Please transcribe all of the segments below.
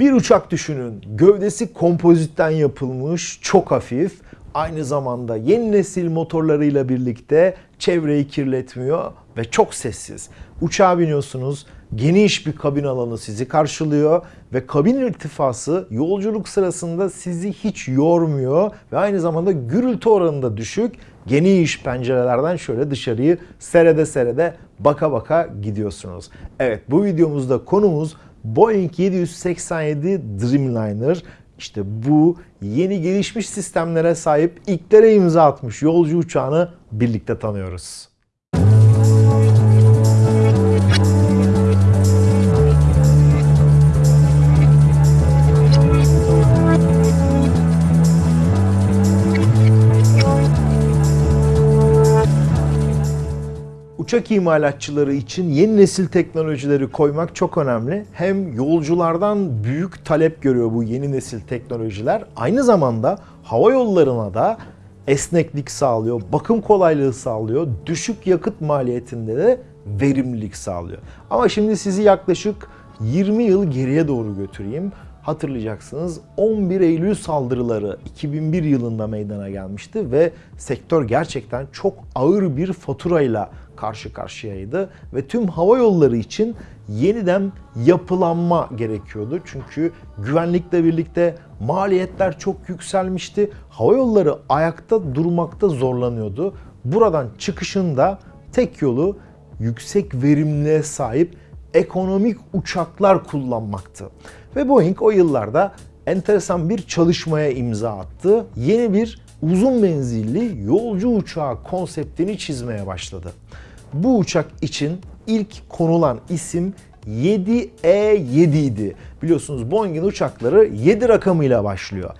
Bir uçak düşünün. Gövdesi kompozitten yapılmış, çok hafif. Aynı zamanda yeni nesil motorlarıyla birlikte çevreyi kirletmiyor ve çok sessiz. Uçağa biniyorsunuz, geniş bir kabin alanı sizi karşılıyor ve kabin irtifası yolculuk sırasında sizi hiç yormuyor ve aynı zamanda gürültü oranı da düşük. Geniş pencerelerden şöyle dışarıyı serede serede baka baka gidiyorsunuz. Evet bu videomuzda konumuz Boeing 787 Dreamliner. İşte bu yeni gelişmiş sistemlere sahip ilklere imza atmış yolcu uçağını birlikte tanıyoruz. Uçak imalatçıları için yeni nesil teknolojileri koymak çok önemli. Hem yolculardan büyük talep görüyor bu yeni nesil teknolojiler. Aynı zamanda hava yollarına da esneklik sağlıyor, bakım kolaylığı sağlıyor, düşük yakıt maliyetinde de verimlilik sağlıyor. Ama şimdi sizi yaklaşık 20 yıl geriye doğru götüreyim. Hatırlayacaksınız 11 Eylül saldırıları 2001 yılında meydana gelmişti ve sektör gerçekten çok ağır bir faturayla karşı karşıyaydı ve tüm hava yolları için yeniden yapılanma gerekiyordu. Çünkü güvenlikle birlikte maliyetler çok yükselmişti. Hava yolları ayakta durmakta zorlanıyordu. Buradan çıkışında tek yolu yüksek verimliliğe sahip ekonomik uçaklar kullanmaktı. Ve Boeing o yıllarda enteresan bir çalışmaya imza attı. Yeni bir uzun menzilli yolcu uçağı konseptini çizmeye başladı. Bu uçak için ilk konulan isim 7E7 idi. Biliyorsunuz Boeing'in uçakları 7 rakamıyla başlıyor.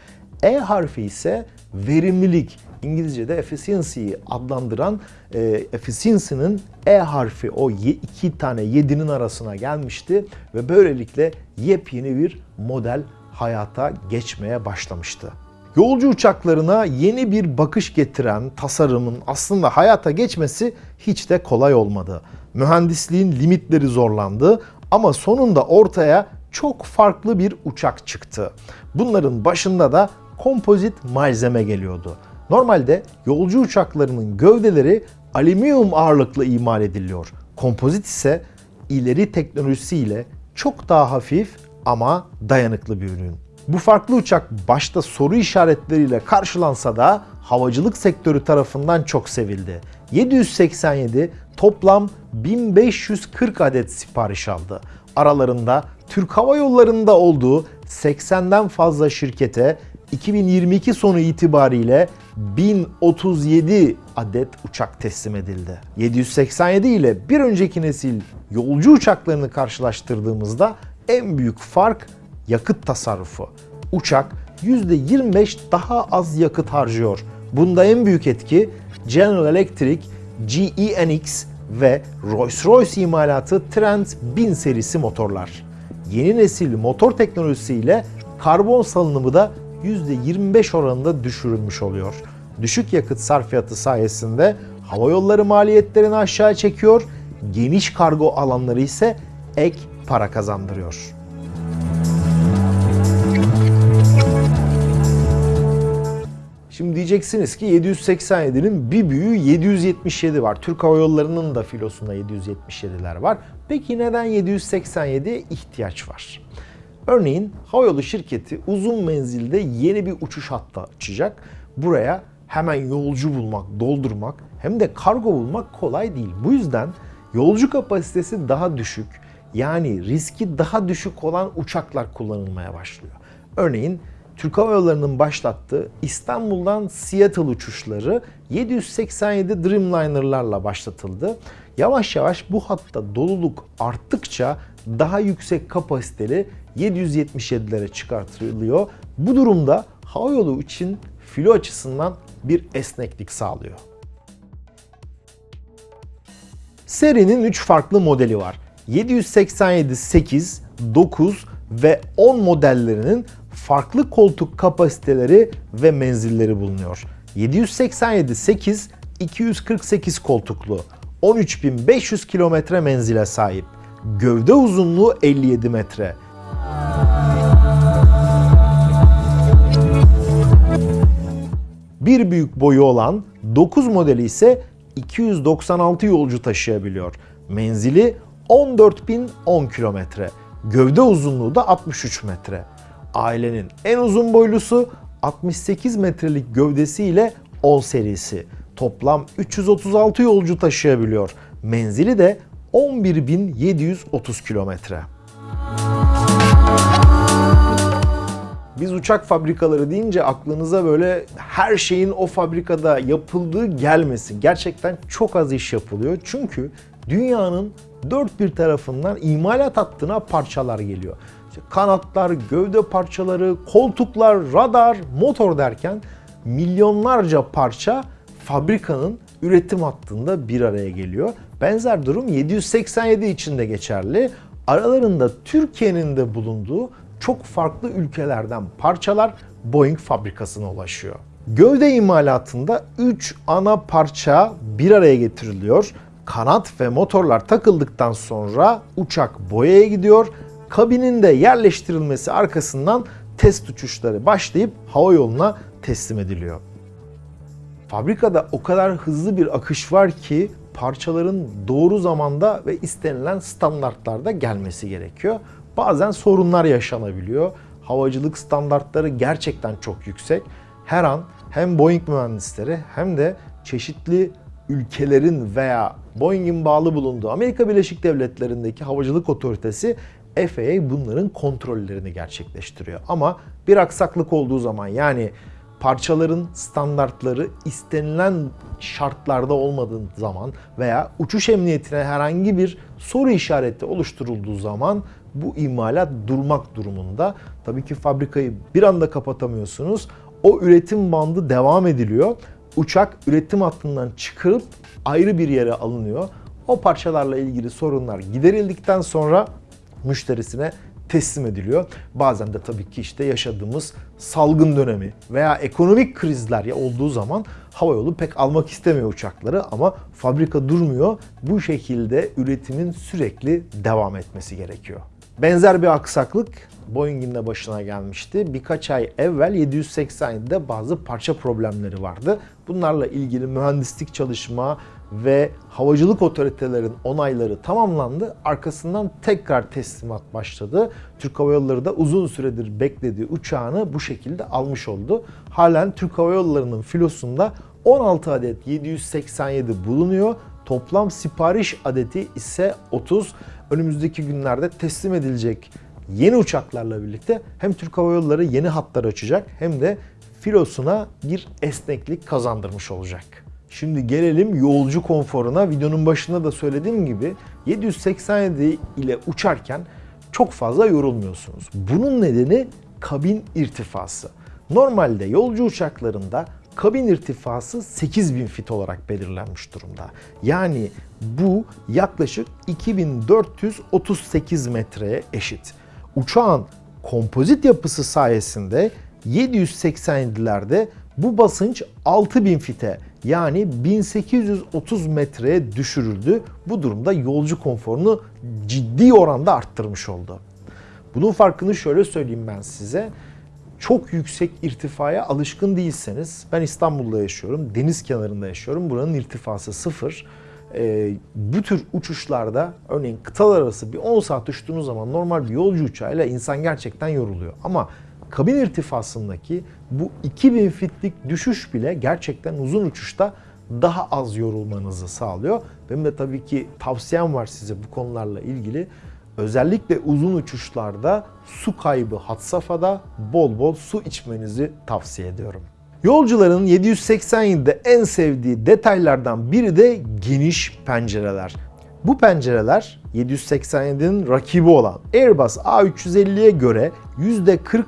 E harfi ise verimlilik, İngilizce'de efficiency'yi adlandıran e, efficiency'nin E harfi o iki tane 7'nin arasına gelmişti ve böylelikle yepyeni bir model hayata geçmeye başlamıştı. Yolcu uçaklarına yeni bir bakış getiren tasarımın aslında hayata geçmesi hiç de kolay olmadı. Mühendisliğin limitleri zorlandı ama sonunda ortaya çok farklı bir uçak çıktı. Bunların başında da kompozit malzeme geliyordu. Normalde yolcu uçaklarının gövdeleri alüminyum ağırlıklı imal ediliyor. Kompozit ise ileri teknolojisiyle çok daha hafif ama dayanıklı bir ürün. Bu farklı uçak başta soru işaretleriyle karşılansa da havacılık sektörü tarafından çok sevildi. 787 toplam 1540 adet sipariş aldı. Aralarında Türk Hava Yolları'nda olduğu 80'den fazla şirkete 2022 sonu itibariyle 1037 adet uçak teslim edildi. 787 ile bir önceki nesil yolcu uçaklarını karşılaştırdığımızda en büyük fark yakıt tasarrufu. Uçak %25 daha az yakıt harcıyor. Bunda en büyük etki General Electric GEnx ve Rolls-Royce imalatı Trent 1000 serisi motorlar. Yeni nesil motor teknolojisiyle karbon salınımı da %25 oranında düşürülmüş oluyor. Düşük yakıt sarfiyatı sayesinde hava yolları maliyetlerini aşağı çekiyor, geniş kargo alanları ise ek para kazandırıyor. Şimdi diyeceksiniz ki 787'nin bir büyüğü 777 var. Türk Hava Yolları'nın da filosunda 777'ler var. Peki neden 787'ye ihtiyaç var? Örneğin havayolu şirketi uzun menzilde yeni bir uçuş hattı açacak. Buraya hemen yolcu bulmak, doldurmak hem de kargo bulmak kolay değil. Bu yüzden yolcu kapasitesi daha düşük yani riski daha düşük olan uçaklar kullanılmaya başlıyor. Örneğin Türk Hava Yolları'nın başlattığı İstanbul'dan Seattle uçuşları 787 Dreamliner'larla başlatıldı. Yavaş yavaş bu hatta doluluk arttıkça daha yüksek kapasiteli 777'lere çıkartılıyor. Bu durumda havayolu için filo açısından bir esneklik sağlıyor. Serinin 3 farklı modeli var. 787 8, 9 ve 10 modellerinin farklı koltuk kapasiteleri ve menzilleri bulunuyor. 787 8 248 koltuklu, 13.500 kilometre menzile sahip, gövde uzunluğu 57 metre, bir büyük boyu olan 9 modeli ise 296 yolcu taşıyabiliyor. Menzili 14.010 kilometre, gövde uzunluğu da 63 metre. Ailenin en uzun boylusu 68 metrelik gövdesiyle 10 serisi. Toplam 336 yolcu taşıyabiliyor. Menzili de 11.730 kilometre. Biz uçak fabrikaları deyince aklınıza böyle her şeyin o fabrikada yapıldığı gelmesin. Gerçekten çok az iş yapılıyor. Çünkü dünyanın dört bir tarafından imalat hattına parçalar geliyor. İşte kanatlar, gövde parçaları, koltuklar, radar, motor derken milyonlarca parça fabrikanın üretim hattında bir araya geliyor. Benzer durum 787 için de geçerli. Aralarında Türkiye'nin de bulunduğu çok farklı ülkelerden parçalar Boeing fabrikasına ulaşıyor. Gövde imalatında 3 ana parça bir araya getiriliyor. Kanat ve motorlar takıldıktan sonra uçak boyaya gidiyor. Kabinin de yerleştirilmesi arkasından test uçuşları başlayıp hava yoluna teslim ediliyor. Fabrikada o kadar hızlı bir akış var ki parçaların doğru zamanda ve istenilen standartlarda gelmesi gerekiyor. Bazen sorunlar yaşanabiliyor. Havacılık standartları gerçekten çok yüksek. Her an hem Boeing mühendisleri hem de çeşitli ülkelerin veya Boeing'in bağlı bulunduğu Amerika Birleşik Devletleri'ndeki havacılık otoritesi FAA bunların kontrollerini gerçekleştiriyor. Ama bir aksaklık olduğu zaman yani parçaların standartları istenilen şartlarda olmadığı zaman veya uçuş emniyetine herhangi bir soru işareti oluşturulduğu zaman bu imalat durmak durumunda. Tabii ki fabrikayı bir anda kapatamıyorsunuz. O üretim bandı devam ediliyor. Uçak üretim hattından çıkarıp ayrı bir yere alınıyor. O parçalarla ilgili sorunlar giderildikten sonra müşterisine teslim ediliyor. Bazen de tabii ki işte yaşadığımız salgın dönemi veya ekonomik krizler ya olduğu zaman havayolu pek almak istemiyor uçakları ama fabrika durmuyor. Bu şekilde üretimin sürekli devam etmesi gerekiyor. Benzer bir aksaklık Boeing'in de başına gelmişti. Birkaç ay evvel 787'de bazı parça problemleri vardı. Bunlarla ilgili mühendislik çalışma ve havacılık otoritelerinin onayları tamamlandı. Arkasından tekrar teslimat başladı. Türk Hava Yolları da uzun süredir beklediği uçağını bu şekilde almış oldu. Halen Türk Hava Yolları'nın filosunda 16 adet 787 bulunuyor. Toplam sipariş adeti ise 30. Önümüzdeki günlerde teslim edilecek yeni uçaklarla birlikte hem Türk Hava Yolları yeni hatlar açacak hem de filosuna bir esneklik kazandırmış olacak. Şimdi gelelim yolcu konforuna. Videonun başında da söylediğim gibi 787 ile uçarken çok fazla yorulmuyorsunuz. Bunun nedeni kabin irtifası. Normalde yolcu uçaklarında kabin irtifası 8000 fit olarak belirlenmiş durumda. Yani bu yaklaşık 2438 metreye eşit. Uçağın kompozit yapısı sayesinde 787'lerde bu basınç 6000 fite yani 1830 metreye düşürüldü. Bu durumda yolcu konforunu ciddi oranda arttırmış oldu. Bunun farkını şöyle söyleyeyim ben size. Çok yüksek irtifaya alışkın değilseniz, ben İstanbul'da yaşıyorum, deniz kenarında yaşıyorum. Buranın irtifası sıfır. Ee, bu tür uçuşlarda örneğin kıtalar arası bir 10 saat uçtuğunuz zaman normal bir yolcu uçağıyla insan gerçekten yoruluyor. Ama kabin irtifasındaki bu 2000 fitlik düşüş bile gerçekten uzun uçuşta daha az yorulmanızı sağlıyor. Benim de tabii ki tavsiyem var size bu konularla ilgili. Özellikle uzun uçuşlarda su kaybı had safhada bol bol su içmenizi tavsiye ediyorum. Yolcuların 787'de en sevdiği detaylardan biri de geniş pencereler. Bu pencereler 787'nin rakibi olan Airbus A350'ye göre %40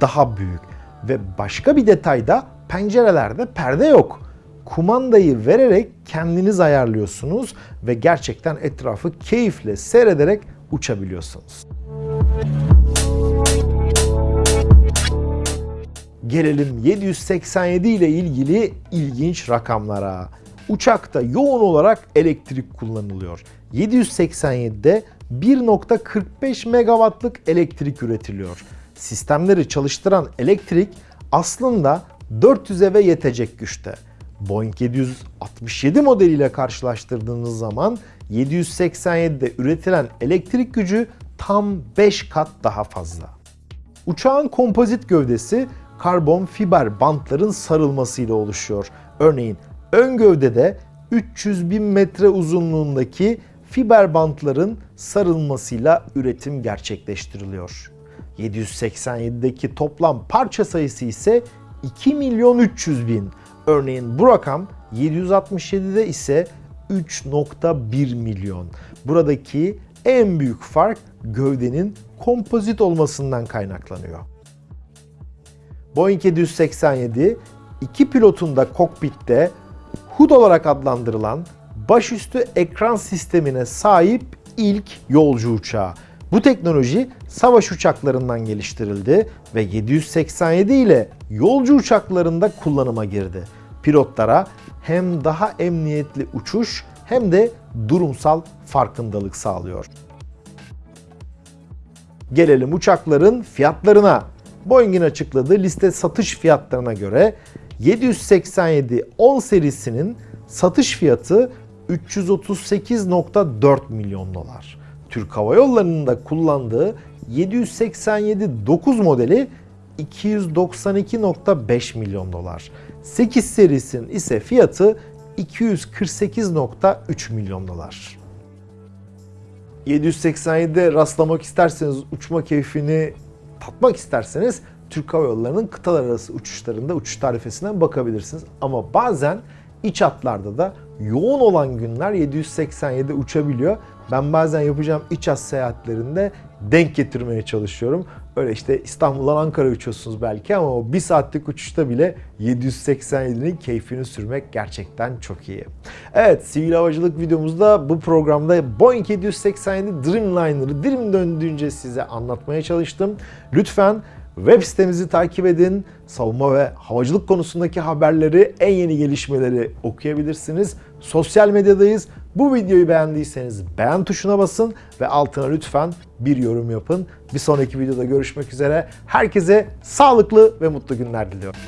daha büyük. Ve başka bir detay da pencerelerde perde yok. Kumandayı vererek kendiniz ayarlıyorsunuz ve gerçekten etrafı keyifle seyrederek uçabiliyorsunuz. Gelelim 787 ile ilgili ilginç rakamlara. Uçakta yoğun olarak elektrik kullanılıyor. 787'de 1.45 megawattlık elektrik üretiliyor. Sistemleri çalıştıran elektrik aslında 400 eve yetecek güçte. Boeing 767 modeliyle karşılaştırdığınız zaman 787'de üretilen elektrik gücü tam 5 kat daha fazla. Uçağın kompozit gövdesi karbon fiber bantların sarılmasıyla oluşuyor. Örneğin ön gövdede 300 bin metre uzunluğundaki fiber bantların sarılmasıyla üretim gerçekleştiriliyor. 787'deki toplam parça sayısı ise 2 milyon 300 bin. Örneğin bu rakam 767'de ise 3.1 milyon. Buradaki en büyük fark gövdenin kompozit olmasından kaynaklanıyor. Boeing 787 iki pilotun da kokpitte HUD olarak adlandırılan başüstü ekran sistemine sahip ilk yolcu uçağı. Bu teknoloji savaş uçaklarından geliştirildi ve 787 ile yolcu uçaklarında kullanıma girdi. Pilotlara hem daha emniyetli uçuş hem de durumsal farkındalık sağlıyor. Gelelim uçakların fiyatlarına. Boeing'in açıkladığı liste satış fiyatlarına göre 787 10 serisinin satış fiyatı 338.4 milyon dolar. Türk Hava Yolları'nın da kullandığı 787 9 modeli 292.5 milyon dolar. 8 serisinin ise fiyatı 248.3 milyon dolar. 787'de rastlamak isterseniz, uçma keyfini tatmak isterseniz Türk Hava Yolları'nın kıtalar arası uçuşlarında uçuş tarifesinden bakabilirsiniz. Ama bazen iç hatlarda da yoğun olan günler 787 uçabiliyor. Ben bazen yapacağım iç hat seyahatlerinde denk getirmeye çalışıyorum. Öyle işte İstanbul'dan Ankara uçuyorsunuz belki ama o bir saatlik uçuşta bile 787'nin keyfini sürmek gerçekten çok iyi. Evet sivil havacılık videomuzda bu programda Boeing 787 Dreamliner'ı dilim döndüğünce size anlatmaya çalıştım. Lütfen Web sitemizi takip edin. Savunma ve havacılık konusundaki haberleri, en yeni gelişmeleri okuyabilirsiniz. Sosyal medyadayız. Bu videoyu beğendiyseniz beğen tuşuna basın ve altına lütfen bir yorum yapın. Bir sonraki videoda görüşmek üzere. Herkese sağlıklı ve mutlu günler diliyorum.